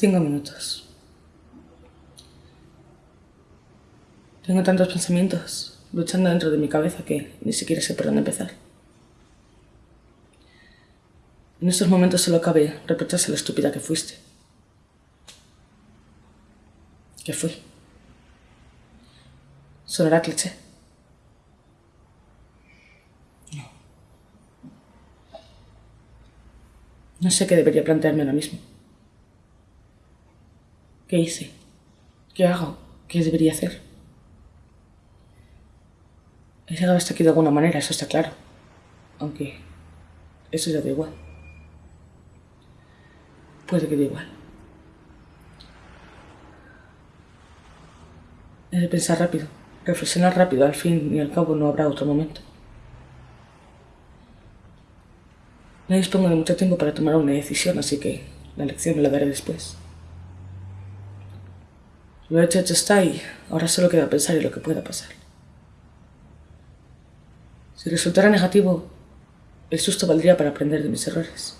Cinco minutos. Tengo tantos pensamientos luchando dentro de mi cabeza que ni siquiera sé por dónde empezar. En estos momentos solo cabe reprocharse la estúpida que fuiste. ¿Qué fui? ¿Sonará cliché? No. No sé qué debería plantearme ahora mismo. ¿Qué hice? ¿Qué hago? ¿Qué debería hacer? He llegado hasta aquí de alguna manera, eso está claro. Aunque eso ya da igual. Puede que dé igual. He de pensar rápido, reflexionar rápido, al fin y al cabo no habrá otro momento. No dispongo de mucho tiempo para tomar una decisión, así que la lección me la daré después. Lo hecho, hecho está y ahora solo queda pensar en lo que pueda pasar. Si resultara negativo, el susto valdría para aprender de mis errores.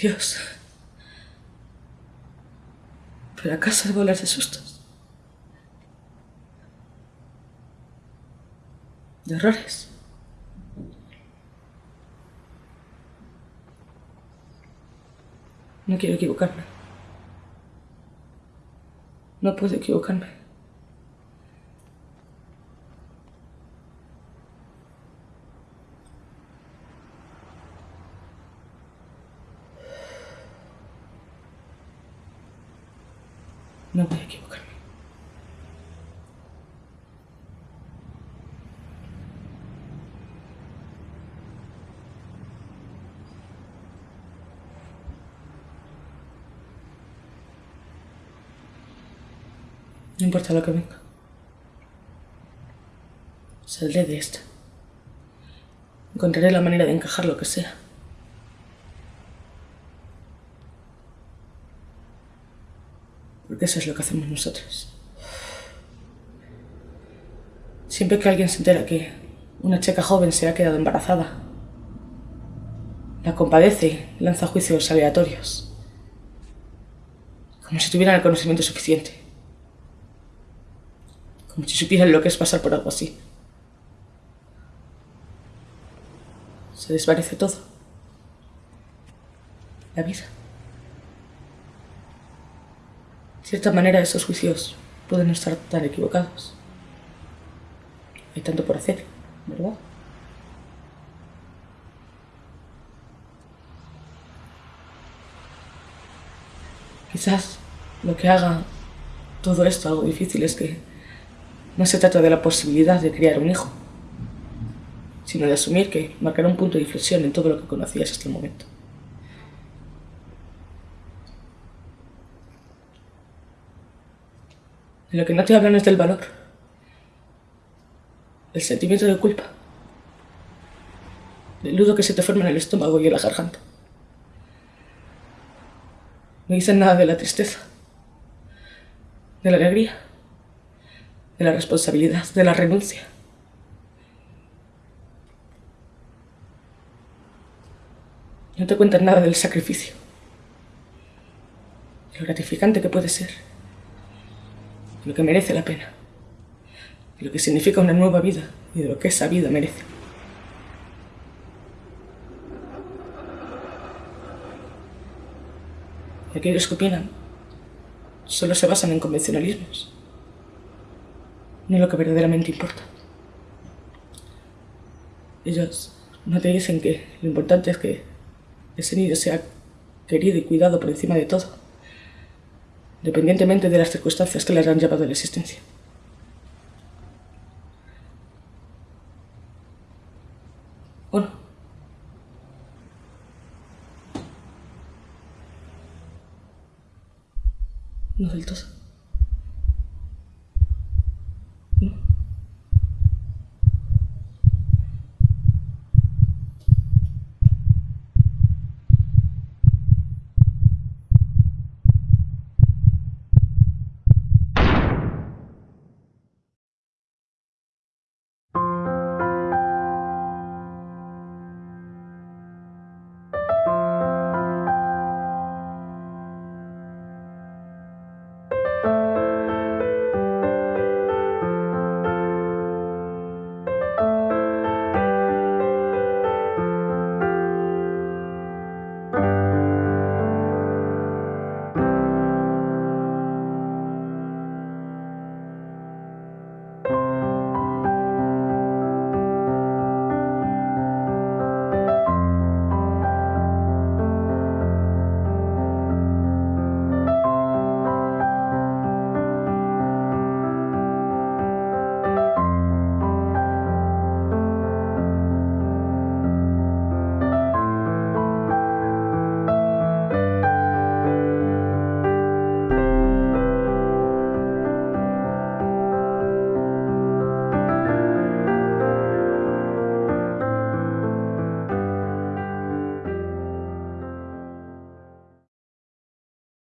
Dios. ¿Pero acaso debo hablar de sustos? ¿De errores? No quiero equivocarme. No puedo equivocarme. No a equivocarme. No importa lo que venga. Saldré de esta. Encontraré la manera de encajar lo que sea. Porque eso es lo que hacemos nosotros. Siempre que alguien se entera que una chica joven se ha quedado embarazada, la compadece y lanza juicios aleatorios. Como si tuvieran el conocimiento suficiente como si supieran lo que es pasar por algo así. Se desvanece todo. La vida. De cierta manera esos juicios pueden estar tan equivocados. Hay tanto por hacer, ¿verdad? Quizás lo que haga todo esto algo difícil es que no se trata de la posibilidad de criar un hijo, sino de asumir que marcará un punto de inflexión en todo lo que conocías hasta el momento. De lo que no te hablan es del valor, del sentimiento de culpa, del nudo que se te forma en el estómago y en la garganta. No dicen nada de la tristeza, de la alegría de la responsabilidad, de la renuncia. No te cuentan nada del sacrificio, lo gratificante que puede ser, lo que merece la pena, lo que significa una nueva vida y de lo que esa vida merece. Aquellos que opinan solo se basan en convencionalismos ni lo que verdaderamente importa. Ellos no te dicen que lo importante es que ese niño sea querido y cuidado por encima de todo, independientemente de las circunstancias que le han llevado a la existencia. Bueno. No del todo.